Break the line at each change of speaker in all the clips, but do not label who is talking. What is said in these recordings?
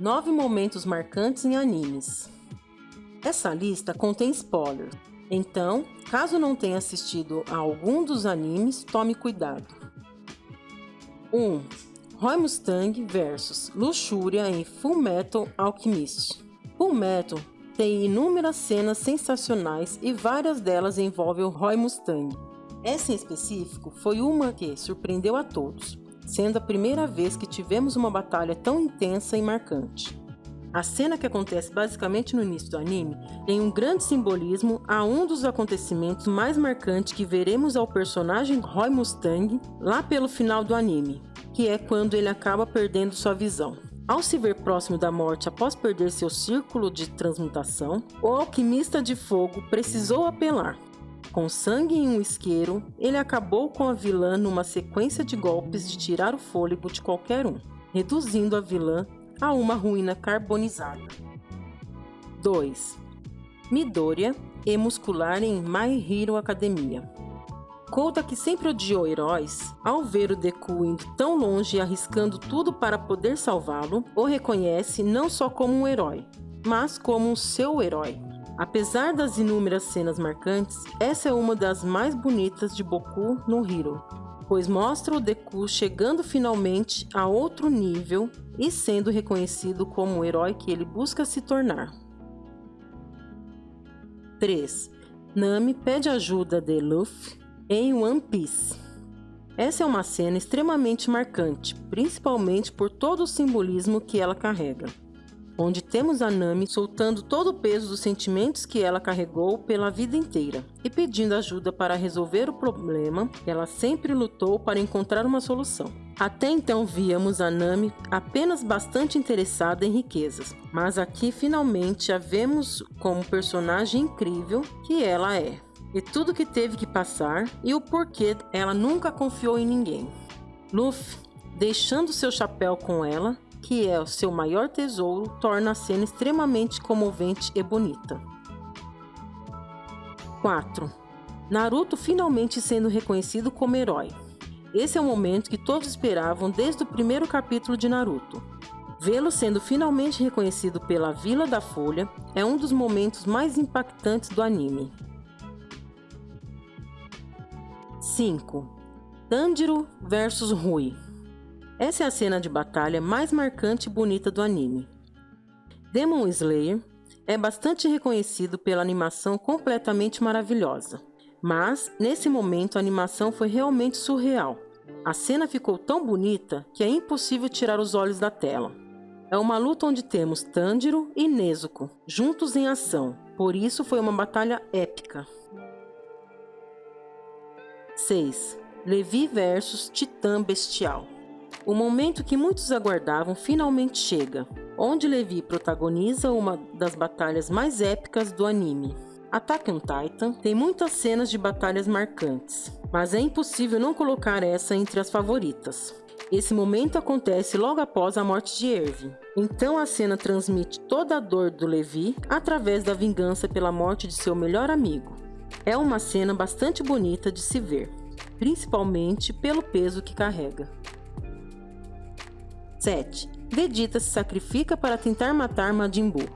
9 momentos marcantes em animes. Essa lista contém spoilers, então, caso não tenha assistido a algum dos animes, tome cuidado. 1. Roy Mustang vs Luxúria em Full Metal Alchemist. Full Metal tem inúmeras cenas sensacionais e várias delas envolvem o Roy Mustang. Essa em específico foi uma que surpreendeu a todos, sendo a primeira vez que tivemos uma batalha tão intensa e marcante. A cena que acontece basicamente no início do anime tem um grande simbolismo a um dos acontecimentos mais marcantes que veremos ao personagem Roy Mustang lá pelo final do anime, que é quando ele acaba perdendo sua visão. Ao se ver próximo da morte após perder seu círculo de transmutação, o alquimista de fogo precisou apelar. Com sangue em um isqueiro, ele acabou com a vilã numa sequência de golpes de tirar o fôlego de qualquer um, reduzindo a vilã a uma ruína carbonizada. 2. Midoriya e muscular em My Hero Academia. Kouta, que sempre odiou heróis, ao ver o Deku indo tão longe e arriscando tudo para poder salvá-lo, o reconhece não só como um herói, mas como seu herói. Apesar das inúmeras cenas marcantes, essa é uma das mais bonitas de Boku no Hero, pois mostra o Deku chegando finalmente a outro nível e sendo reconhecido como o herói que ele busca se tornar. 3. Nami pede ajuda de Luffy em One Piece. Essa é uma cena extremamente marcante, principalmente por todo o simbolismo que ela carrega onde temos a Nami soltando todo o peso dos sentimentos que ela carregou pela vida inteira e pedindo ajuda para resolver o problema ela sempre lutou para encontrar uma solução. Até então víamos a Nami apenas bastante interessada em riquezas, mas aqui finalmente a vemos como personagem incrível que ela é. E tudo que teve que passar e o porquê ela nunca confiou em ninguém. Luffy, deixando seu chapéu com ela, que é o seu maior tesouro, torna a cena extremamente comovente e bonita. 4. Naruto finalmente sendo reconhecido como herói. Esse é o momento que todos esperavam desde o primeiro capítulo de Naruto. Vê-lo sendo finalmente reconhecido pela Vila da Folha é um dos momentos mais impactantes do anime. 5. Tanjiro vs Rui essa é a cena de batalha mais marcante e bonita do anime. Demon Slayer é bastante reconhecido pela animação completamente maravilhosa, mas nesse momento a animação foi realmente surreal. A cena ficou tão bonita que é impossível tirar os olhos da tela. É uma luta onde temos Tanjiro e Nezuko juntos em ação, por isso foi uma batalha épica. 6. Levi versus Titã Bestial o momento que muitos aguardavam finalmente chega, onde Levi protagoniza uma das batalhas mais épicas do anime. Attack on Titan tem muitas cenas de batalhas marcantes, mas é impossível não colocar essa entre as favoritas. Esse momento acontece logo após a morte de Erwin. Então a cena transmite toda a dor do Levi através da vingança pela morte de seu melhor amigo. É uma cena bastante bonita de se ver, principalmente pelo peso que carrega. 7. Vegeta se sacrifica para tentar matar Majin Buu.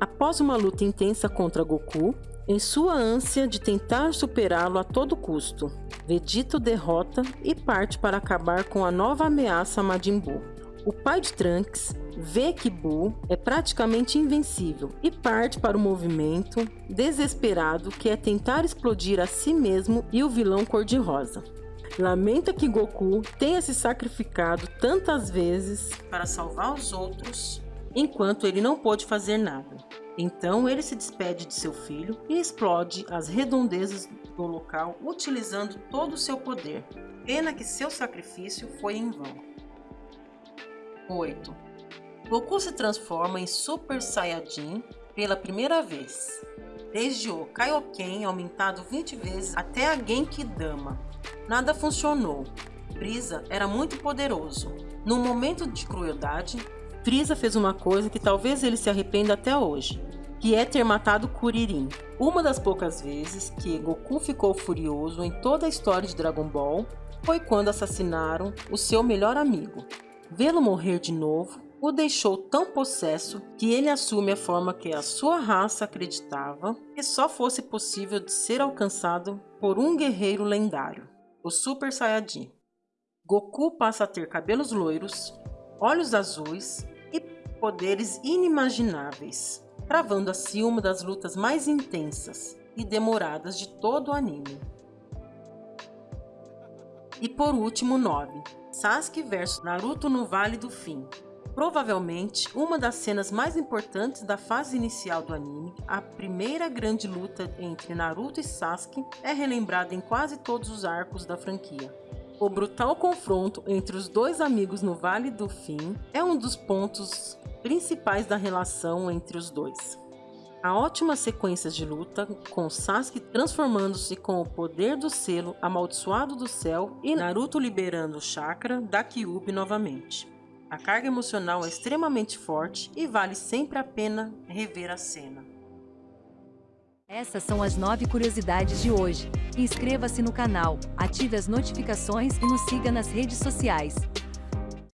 Após uma luta intensa contra Goku, em sua ânsia de tentar superá-lo a todo custo, Vegeta o derrota e parte para acabar com a nova ameaça a Majin Buu. O pai de Trunks vê que Buu é praticamente invencível e parte para o movimento desesperado que é tentar explodir a si mesmo e o vilão cor-de-rosa. Lamenta que Goku tenha se sacrificado tantas vezes para salvar os outros, enquanto ele não pôde fazer nada. Então ele se despede de seu filho e explode as redondezas do local utilizando todo o seu poder. Pena que seu sacrifício foi em vão. 8. Goku se transforma em Super Saiyajin pela primeira vez, desde o Kaioken aumentado 20 vezes até a Genki Dama, Nada funcionou. Frieza era muito poderoso. Num momento de crueldade, Frieza fez uma coisa que talvez ele se arrependa até hoje, que é ter matado Kuririn. Uma das poucas vezes que Goku ficou furioso em toda a história de Dragon Ball foi quando assassinaram o seu melhor amigo. Vê-lo morrer de novo o deixou tão possesso que ele assume a forma que a sua raça acreditava que só fosse possível de ser alcançado por um guerreiro lendário, o Super Saiyajin. Goku passa a ter cabelos loiros, olhos azuis e poderes inimagináveis, travando assim uma das lutas mais intensas e demoradas de todo o anime. E por último, 9. Sasuke vs Naruto no Vale do Fim. Provavelmente uma das cenas mais importantes da fase inicial do anime, a primeira grande luta entre Naruto e Sasuke é relembrada em quase todos os arcos da franquia. O brutal confronto entre os dois amigos no Vale do Fim é um dos pontos principais da relação entre os dois. A ótima sequência de luta, com Sasuke transformando-se com o poder do selo amaldiçoado do céu e Naruto liberando o chakra da Kyuubi novamente. A carga emocional é extremamente forte e vale sempre a pena rever a cena.
Essas são as 9 curiosidades de hoje. Inscreva-se no canal, ative as notificações e nos siga nas redes sociais.